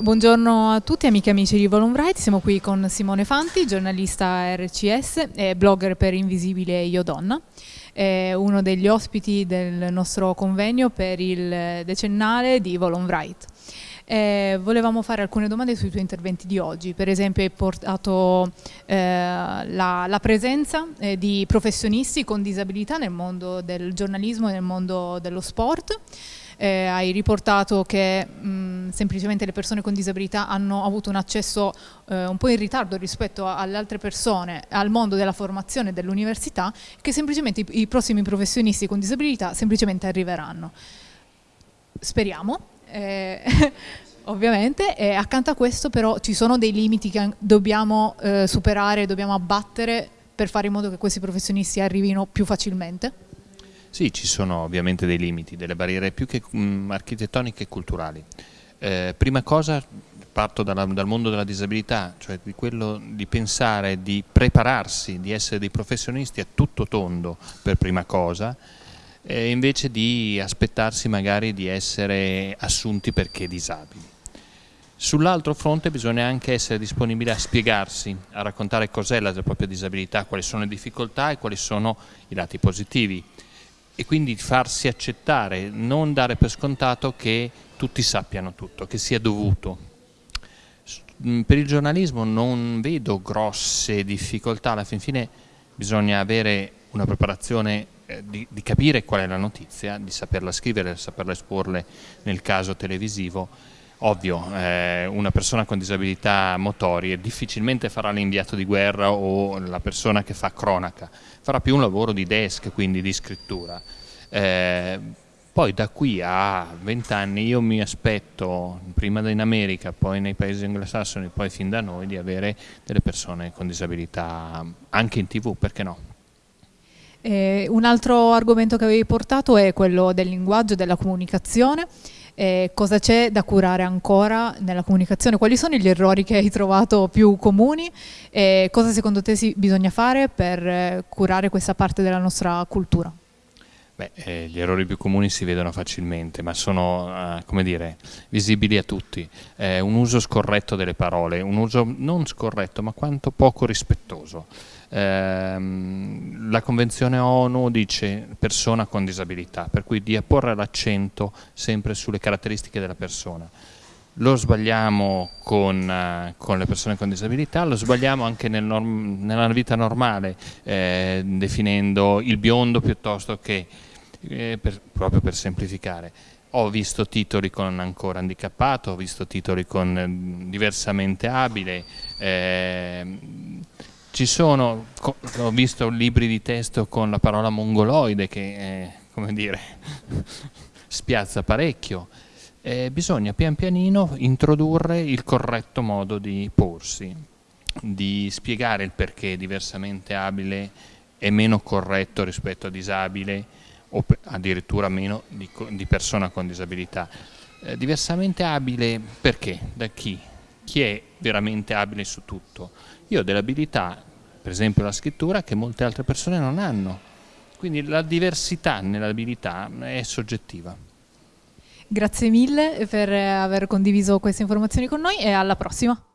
Buongiorno a tutti amiche e amici di Volum siamo qui con Simone Fanti, giornalista RCS e blogger per Invisibile Io Donna, è uno degli ospiti del nostro convegno per il decennale di Volum eh, volevamo fare alcune domande sui tuoi interventi di oggi, per esempio hai portato eh, la, la, presenza eh, di professionisti con disabilità nel mondo del giornalismo e nel mondo dello sport, eh, hai riportato che mh, semplicemente le persone con disabilità hanno avuto un accesso eh, un po' in ritardo rispetto alle altre persone al mondo della formazione dell'università, che semplicemente i, i prossimi professionisti con disabilità semplicemente arriveranno. Speriamo. Eh, ovviamente, e accanto a questo però ci sono dei limiti che dobbiamo eh, superare, dobbiamo abbattere per fare in modo che questi professionisti arrivino più facilmente? Sì, ci sono ovviamente dei limiti, delle barriere più che mh, architettoniche e culturali. Eh, prima cosa parto dalla, dal mondo della disabilità, cioè di quello di pensare, di prepararsi, di essere dei professionisti a tutto tondo per prima cosa, eh, invece di aspettarsi magari di essere assunti perché disabili. Sull'altro fronte bisogna anche essere disponibili a spiegarsi, a raccontare cos'è la propria disabilità, quali sono le difficoltà e quali sono i lati positivi e quindi farsi accettare, non dare per scontato che tutti sappiano tutto, che sia dovuto. Mm, per il giornalismo non vedo grosse difficoltà, alla fin fine bisogna avere una preparazione eh, di, di, capire qual è la notizia, di saperla scrivere, saperla esporle nel caso televisivo Ovvio, eh, una persona con disabilità motorie difficilmente farà l'inviato di guerra o la persona che fa cronaca, farà più un lavoro di desk, quindi di scrittura. Eh, poi da qui a 20 anni io mi aspetto, prima in America, poi nei paesi anglosassoni, poi fin da noi, di avere delle persone con disabilità anche in tv, perché no? Eh, un altro argomento che avevi portato è quello del linguaggio, della comunicazione. Eh, cosa c'è da curare ancora nella comunicazione? Quali sono gli errori che hai trovato più comuni? E cosa secondo te si, bisogna fare per eh, curare questa parte della nostra cultura? Beh, eh, gli errori più comuni si vedono facilmente, ma sono, eh, come dire, visibili a tutti. Eh, un uso scorretto delle parole, un uso non scorretto, ma quanto poco rispettoso. Ehm, la Convenzione ONU dice persona con disabilità, per cui di apporre l'accento sempre sulle caratteristiche della persona. Lo sbagliamo con, uh, con, le persone con disabilità, lo sbagliamo anche nel nella vita normale, eh, definendo il biondo piuttosto che eh, per, proprio per semplificare. Ho visto titoli con ancora handicappato, ho visto titoli con eh, diversamente abile, eh, ci sono, ho visto libri di testo con la parola mongoloide che, eh, come dire, spiazza parecchio. Eh, bisogna pian pianino introdurre il corretto modo di porsi, di spiegare il perché diversamente abile è meno corretto rispetto a disabile o addirittura meno di, di persona con disabilità. Eh, diversamente abile perché? Da chi? Chi è veramente abile su tutto? Io ho delle abilità, per esempio la scrittura, che molte altre persone non hanno. Quindi la diversità nell'abilità è soggettiva. Grazie mille per aver condiviso queste informazioni con noi e alla prossima.